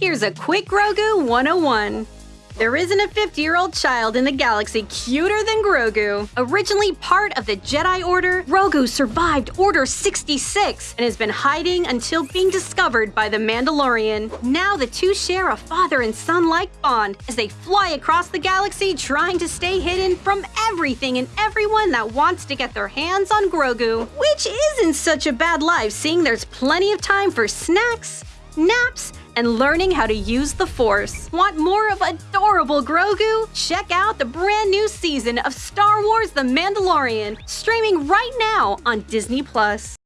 Here's a quick Grogu 101. There isn't a 50 year old child in the galaxy cuter than Grogu. Originally part of the Jedi Order, Grogu survived Order 66 and has been hiding until being discovered by the Mandalorian. Now the two share a father and son like bond as they fly across the galaxy trying to stay hidden from everything and everyone that wants to get their hands on Grogu. Which isn't such a bad life, seeing there's plenty of time for snacks, naps, and learning how to use the Force. Want more of adorable Grogu? Check out the brand new season of Star Wars The Mandalorian, streaming right now on Disney.